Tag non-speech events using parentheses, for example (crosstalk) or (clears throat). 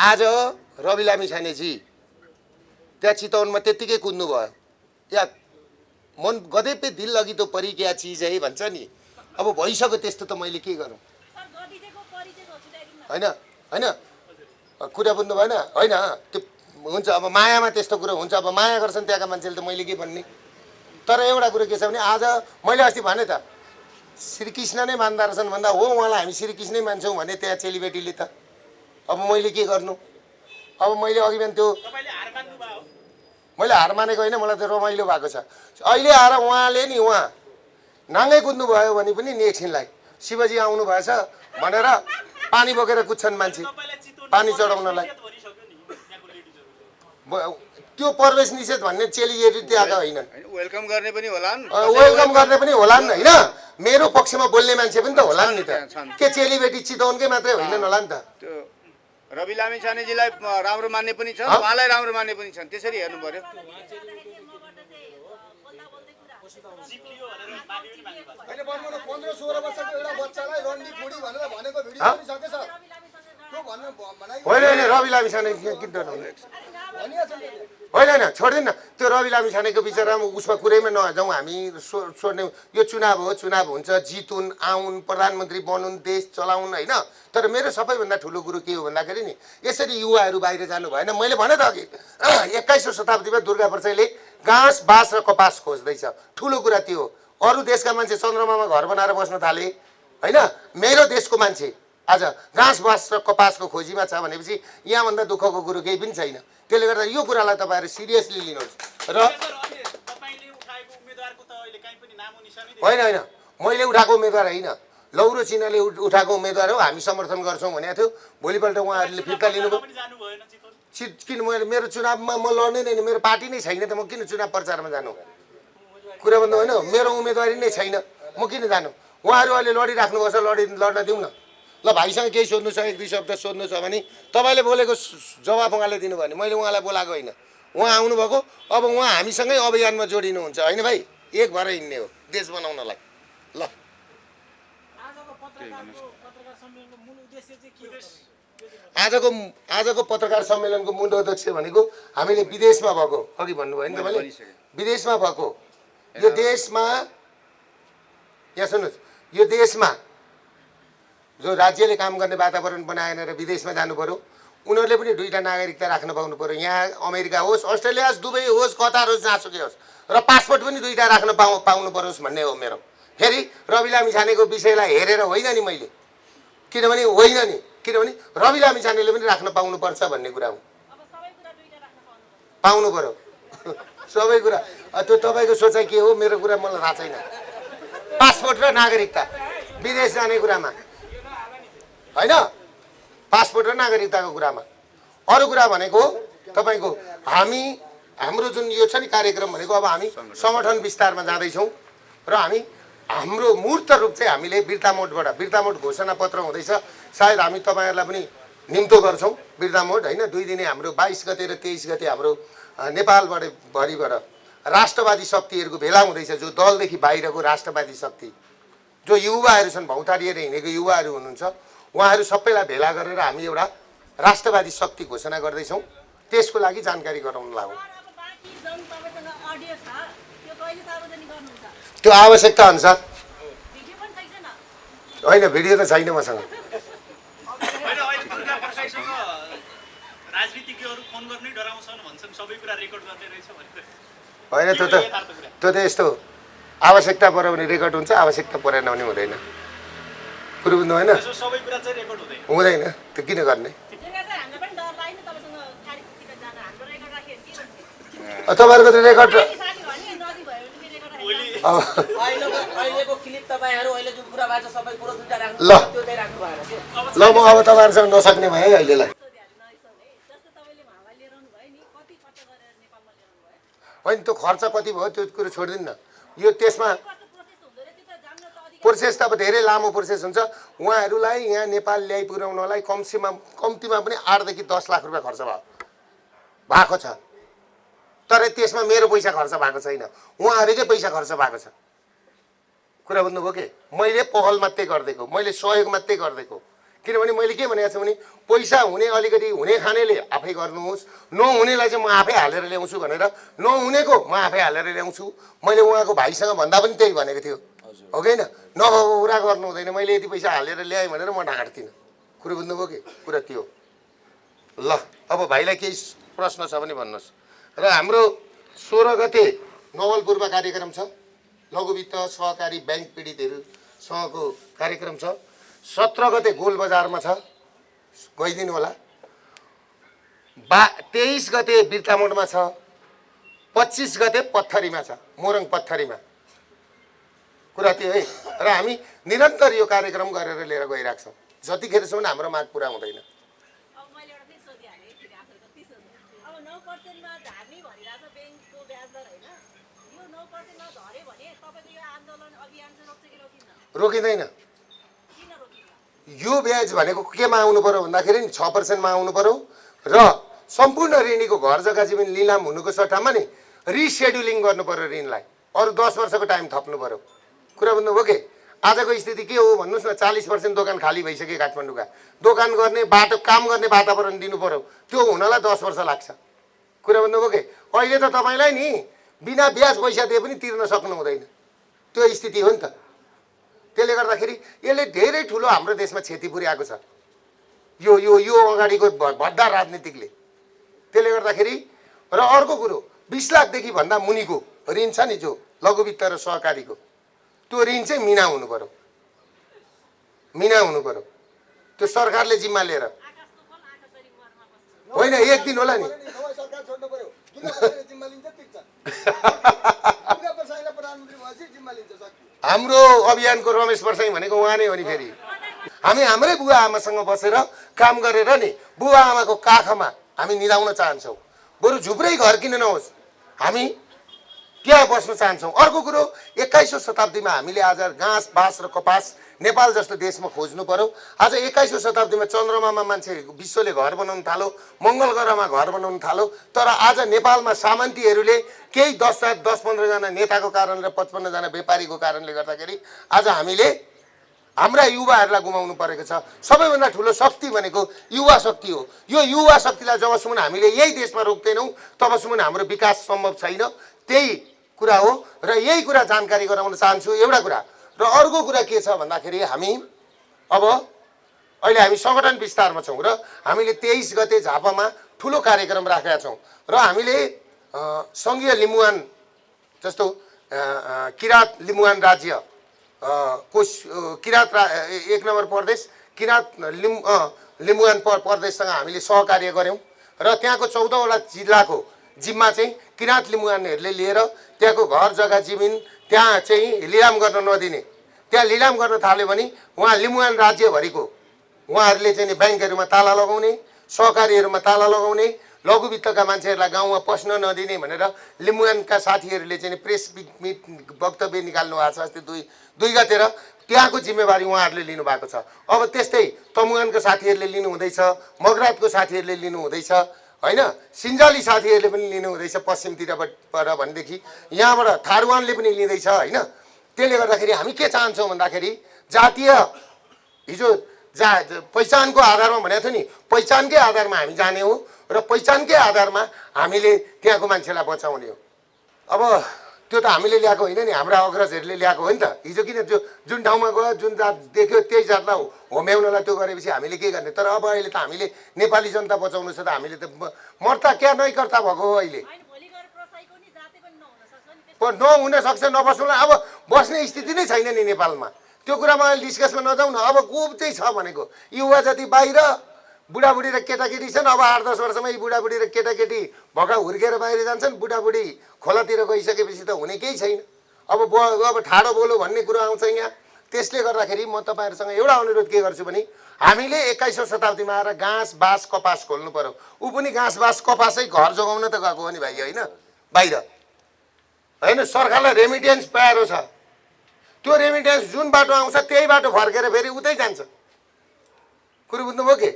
आज रवि लामी छानेजी। त्यहाँ चितवनमा त्यत्तिकै कुद्नु भयो या मन गधे पे दिल लगी तो परी क्या चिज है भन्छ नि। अब भइसक्यो त्यस्तो त मैले के गरौँ? होइन होइन। कुरा बुझ्नु भएन। होइन त्यो हुन्छ अब मायामा त्यस्तो कुरो हुन्छ। अब माया गर्छन् त्यहाँका मान्छेले त मैले के भन्ने? तर एउटा कुरो के छ भने आज मैले अस्ति भने त श्रीकृष्ण नै मान्दा रहेछन् भन्दा हो उहाँलाई हामी श्रीकृष्णै मान्छौँ भने त्यहाँ चेलीबेटीले त। अब मैले के गर्नु? अब मैले अघि बिहान त्यो मैले हार मानेको होइन मलाई त रमाइलो भएको छ। अहिले आएर उहाँले नि उहाँ नाङ्गै कुद्नु भयो भने पनि नि एकछिनलाई शिवजी आउनु भएछ भनेर पानी बोकेर कुद्छन् मान्छे। पानी चढाउनलाई। त्यो प्रवेश निषेध भन्ने चेलीहरू त्यहाँका होइनन्। होइन वेलकम गर्ने पनि होला नि वेलकम गर्ने पनि होइन। मेरो पक्षमा बोल्ने मान्छे पनि त होला नि त। के चेलीबेटी चितवनकै मात्रै होइनन् होला नि त? त्यो रवि लामी छानेजीलाई राम्रो मान्ने पनि छन् हँ? उहाँलाई राम्रो मान्ने पनि छन्। त्यसरी हेर्नु पर्यो। होइन होइन रवि लामी छाने किन होइन होइन छोडिदिनु त्यो रवि लामी छानेको बिचरामा उसमा कुरैमा नजाउँ हामी सो सोध्ने यो चुनाव हो चुनाव हुन्छ जितुन् आउन् प्रधानमन्त्री बनुन् देश चलाउन् होइन। तर मेरो सबैभन्दा ठुलो कुरो के हो भन्दाखेरि नि यसरी युवाहरू बाहिर जानु भएन। मैले भने त अघि (clears throat) एक्काइसौँ शताब्दीमा दुर्गा प्रसाईले घाँस बाँस र कपास खोज्दैछ। ठुलो कुरा त्यो अरू देशका मान्छे चन्द्रमामा घर बनाएर बस्न थाले होइन? मेरो देशको मान्छे आज घाँस बाँस र कपासको खोजीमा छ भनेपछि यहाँभन्दा दुःखको कुरो केही पनि छैन। त्यसले गर्दा यो कुरालाई तपाईँहरू सिरियसली लिनुहोस्। र। होइन होइन। मैले उठाएको उम्मेदवार होइन। लौरो चिनाले उठ- उठाएको उम्मेदवार हो। हामी समर्थन गर्छौँ भनेको थियो। भोलिपल्ट उहाँहरूले फिर्ता लिनुभयो। चित किन मैले मेरो चुनावमा म लड्ने नै मेरो पार्टी नै छैन त। म किन चुनाव प्रचारमा जानु? कुरा भन्नु होइन। मेरो उम्मेदवारी नै छैन। म किन जानु? उहाँहरू अहिले लडिराख्नुपर्छ लडि लड्न दिउँ न ल भाइसँग केही सोध्नु छ एक दुई शब्द सोध्नु छ भने तपाईँले बोलेको जवाब उहाँले दिनुभयो भने मैले उहाँलाई बोलाएको होइन। उहाँ आउनुभएको अब उहाँ हामीसँगै अभियानमा जोडिनुहुन्छ होइन भाइ? एक भएर हिँड्ने हो देश बनाउनलाई। ल। आजको पत्रकारको पत्रकार सम्मेलनको मूल उद्देश्य चाहिँ के हो आजको आजको पत्रकार सम्मेलनको मूल उद्देश्य भनेको हामीले विदेशमा भएको अघि भन्नुभयो नि तपाईँले। विदेशमा भएको यो देशमा यहाँ सुन्नुहोस् यो देशमा जो राज्यले काम गर्ने वातावरण बनाएन र विदेशमा जानु पर्यो उनीहरूले पनि दुईवटा नागरिकता राख्न पाउनु पर्यो। यहाँ अमेरिका होस् अस्ट्रेलिया होस् दुबई होस् कतार होस् जहाँसुकै होस्। र पासपोर्ट पनि दुईवटा राख्न पाउ पाउनु परोस् भन्ने हो मेरो। फेरि रवि लामी छानेको विषयलाई हेरेर होइन नि मैले। किनभने होइन नि किनभने रवि लामी छानेले पनि राख्न पाउनुपर्छ भन्ने कुरा हो। पाउनु पर्यो। (laughs) सबै कुरा। त्यो तपाईँको सोचाइ के हो? मेरो कुरा मलाई थाहा छैन। पासपोर्ट र नागरिकता। विदेश जाने कुरामा। होइन? पासपोर्ट र नागरिकताको कुरामा। अरू कुरा भनेको तपाईँको हामी हाम्रो जुन यो छ नि कार्यक्रम भनेको अब हामी सङ्गठन विस्तारमा जाँदैछौँ र हामी हाम्रो मूर्त रूप चाहिँ हामीले बिर्ता मोडबाट बिर्ता मोड घोषणा पत्र हुँदैछ। सायद हामी तपाईँहरूलाई पनि निम्तो गर्छौँ। बिर्ता मोड होइन? दुई दिने हाम्रो बाइस गते र तेइस गते हाम्रो नेपालबाट भरिबाट राष्ट्रवादी शक्तिहरूको भेला हुँदैछ जो दलदेखि बाहिरको राष्ट्रवादी शक्ति। जो युवाहरू छन् भौतारिएर हिँडेको युवाहरू हुनुहुन्छ। उहाँहरू सबैलाई भेला गरेर हामी एउटा राष्ट्रवादी शक्ति घोषणा गर्दैछौँ। त्यसको लागि जानकारी गराउन लागौँ त्यो आवश्यकता अनुसार। होइन भिडियो त छैन मसँग। होइन त्यो त त्यो त यस्तो। आवश्यकता पऱ्यो भने रेकर्ड हुन्छ आवश्यकता परेन भने हुँदैन। कुरो बुझ्नु होइन? यसो सबै कुरा चाहिँ रेकर्ड हुँदैन। हुँदैन त्यो किन गर्ने? त्यसले चाहिँ हामीलाई पनि डर लाग्यो नि तपाईँसँग कार्यक्रमतिर जान। हाम्रो रेकर्ड राख्यो भने के हुन्छ अब तपाईँहरूको त रेकर्ड साथी साथी भयो नि नजिक भयो भने रेकर्ड भोलि अब अहिलेको अहिलेको क्लिप तपाईँहरू अहिले जुन कुरा भएको छ सबै कुरो दुइटा राख्नु ल। त्यो चाहिँ राख्नु भएन के? ल म अब तपाईँहरूसँग नसक्ने भएँ है अहिलेलाई। होइन त्यो खर्च कति भयो त्यो कुरो छोडिदिनु न। यो त्यसमा प्रोसेस त अब धेरै लामो प्रोसेस हुन्छ। उहाँहरूलाई यहाँ नेपाल ल्याइ पुर्याउनलाई कम्तीमा कम्तीमा पनि आठदेखि दस लाख रुपियाँ खर्च भयो। भएको छ। तर त्यसमा मेरो पैसा खर्च भएको छैन। उहाँहरूकै पैसा खर्च भएको छ। कुरा बुझ्नुभयो के? मैले पहल मात्रै गरिदिएको। मैले सहयोग मात्रै गरिदिएको। किनभने मैले के भनेको छु भने पैसा हुने अलिकति हुने खानेले आफै गर्नुहोस्। नहुनेलाई चाहिँ म आफै हालेर ल्याउँछु भनेर। नहुनेको म आफै हालेर ल्याउँछु। मैले उहाँको भाइसँग भन्दा पनि त्यही भनेको थियो। हो कि नभएको कुरा गर्नु हुँदैन। मैले यति पैसा हालेर ल्याएँ भनेर म ढाँट्दिनँ कुरो बुझ्नुभयो कि? कुरा त्यो ल अब भाइलाई केही प्रश्न छ भने भन्नुहोस्। र हाम्रो सोह्र गते नवलपुरमा कार्यक्रम छ। लघुवित्त सहकारी ब्याङ्क पीडितहरूसँगको कार्यक्रम छ। सत्र गते गोलबजारमा छ। गइदिनु होला। बा तेइस गते बिर्तामोडमा छ। पच्चिस गते पत्थरीमा छ। मोरङ पत्थरीमा। कुरा त्यो है। र हामी निरन्तर यो कार्यक्रम गरेर लिएर गइरहेको छौँ जतिखेरसम्म हाम्रो माग पुरा हुँदैन। रोकिँदैन। यो ब्याज भनेको केमा आउनु पऱ्यो भन्दाखेरि नि छ पर्सेन्टमा आउनु पऱ्यो र सम्पूर्ण ऋणीको घर जग्गा जीवन लिलाम हुनुको सट्टामा नि रिसेड्युलिङ गर्नु पऱ्यो ऋणलाई। अरू दस वर्षको टाइम थप्नु पऱ्यो कुरा बुझ्नुभयो कि? आजको स्थिति के हो भन्नुहोस् न चालिस पर्सेन्ट दोकान खाली भइसक्यो काठमाडौँका। दोकान गर्ने बाटो काम गर्ने वातावरण दिनु पऱ्यो त्यो हुनलाई दस वर्ष लाग्छ। कुरा बुझ्नुभयो कि? अहिले त तपाईँलाई नि बिना ब्याज पैसा दिए पनि तिर्न सक्नु हुँदैन। त्यो स्थिति हो नि त। त्यसले गर्दाखेरि यसले धेरै ठुलो हाम्रो देशमा क्षति पुर्याएको छ। यो यो यो अगाडिको भद्दा राजनीतिकले। त्यसले गर्दाखेरि र अर्को कुरो बिस लाखदेखि भन्दा मुनिको ऋण छ नि जो लघुवित्त र सहकारीको। त्यो ऋण चाहिँ मिना हुनु पऱ्यो मिना हुनु पऱ्यो त्यो सरकारले जिम्मा लिएर। होइन एक दिन होला नि। हाम्रो अभियानको रमेश वर्षाई भनेको उहाँ नै हो नि फेरि। हामी हाम्रै बुवा आमासँग बसेर काम गरेर नि बुवा आमाको काखमा हामी निदाउन चाहन्छौँ। बरु झुप्रै घर किन नहोस्। हामी त्यहाँ बस्न चाहन्छौँ? अर्को कुरो एक्काइसौँ शताब्दीमा हामीले आज घाँस बाँस र कपास नेपाल जस्तो देशमा खोज्नु पर्यो। आज एक्काइसौँ शताब्दीमा चन्द्रमामा मान्छे विश्वले घर बनाउनु थाल्यो मङ्गल ग्रहमा घर बनाउनु थाल्यो तर आज नेपालमा सामन्तीहरूले केही दस दस पन्ध्रजना नेताको कारण र पचपन्नजना व्यापारीको कारणले गर्दाखेरि आज हामीले हाम्रा युवाहरूलाई गुमाउनु परेको छ। सबैभन्दा ठुलो शक्ति भनेको युवा शक्ति हो। यो युवा शक्तिलाई जबसम्म हामीले यही देशमा रोक्दैनौँ तबसम्म हाम्रो विकास सम्भव छैन। त्यही कुरा हो र यही कुरा जानकारी गराउन चाहन्छु एउटा कुरा। र अर्को कुरा के छ भन्दाखेरि हामी अब अहिले हामी सङ्गठन विस्तारमा छौँ र हामीले तेइस गते झापामा ठुलो कार्यक्रम राखेका छौँ र हामीले सङ्घीय लिम्बुवान जस्तो किराँत लिम्बुवान राज्य को किराँत रा एक नम्बर प्रदेश किराँत लिम् लिम्बुवान प्रदेशसँग हामीले सहकार्य गऱ्यौँ र त्यहाँको चौधवटा जिल्लाको जिम्मा चाहिँ किराँत लिम्बुवानहरूले लिएर त्यहाँको घर जग्गा जमिन त्यहाँ चाहिँ लिलाम गर्न नदिने। त्यहाँ लिलाम गर्न थाल्यो भने उहाँ लिम्बुवान राज्यभरिको उहाँहरूले चाहिँ ब्याङ्कहरूमा ताला लगाउने सहकारीहरूमा ताला लगाउने लघुवित्तका मान्छेहरूलाई गाउँमा पस्न नदिने भनेर लिम्बुवानका साथीहरूले चाहिँ प्रेस वक्तव्य निकाल्नु भएको छ। अस्ति दुई दुई गतेर त्यहाँको जिम्मेवारी उहाँहरूले लिनुभएको छ। अब त्यस्तै तमुवानको साथीहरूले लिनु हुँदैछ मगरातको साथीहरूले लिनु हुँदैछ होइन सिन्जाली साथीहरूले पनि लिनु हुँदैछ पश्चिमतिरबाट बाट भनेदेखि यहाँबाट थारुवानले पनि लिँदैछ होइन? त्यसले गर्दाखेरि हामी के चाहन्छौँ भन्दाखेरि जातीय हिजो जा पहिचानको आधारमा भनेको थियो नि पहिचानकै आधारमा हामी जाने हो र पहिचानकै आधारमा हामीले त्यहाँको मान्छेलाई बचाउने हो। अब त्यो त हामीले ल्याएको होइन नि हाम्रा अग्रजहरूले ल्याएको हो नि त। हिजो किन त्यो जुन ठाउँमा गयो जुन जात देख्यो त्यही जातलाई होम्याउनलाई त्यो गरेपछि हामीले के गर्ने? तर अब अहिले त हामीले नेपाली जनता बचाउनु छ त हामीले त मर्ता क्या नै कर्ता भएको हो अहिले? नहुन सक्छ नबस्नुलाई अब बस्ने स्थिति नै छैन नि नेपालमा। त्यो कुरामा अहिले डिस्कसमा नजाउँ न अब को चाहिँ छ भनेको। युवा जति बाहिर बुढाबुढी र केटाकेटी छन्। अब आठ दस वर्षमा यी बुढाबुढी र केटाकेटी भगा हुर्केर बाहिर जान्छन्। बुढाबुढी खोलातिर गइसकेपछि त हुने केही छैन। अब ब अब ठाडो बोलो भन्ने कुरो आउँछ यहाँ। त्यसले गर्दाखेरि म तपाईँहरूसँग एउटा अनुरोध के गर्छु भने हामीले एक्काइसौँ शताब्दीमा आएर घाँस बाँस कपास खोल्नु पर्यो। ऊ पनि घाँस बाँस कपासै घर जोगाउन त गएको हो नि भाइ होइन? बाहिर। होइन सरकारलाई रेमिटेन्स पाएको छ। त्यो रेमिटेन्स जुन बाटो आउँछ त्यही बाटो फर्केर फेरि उतै जान्छ। कुरो बुझ्नुभयो के?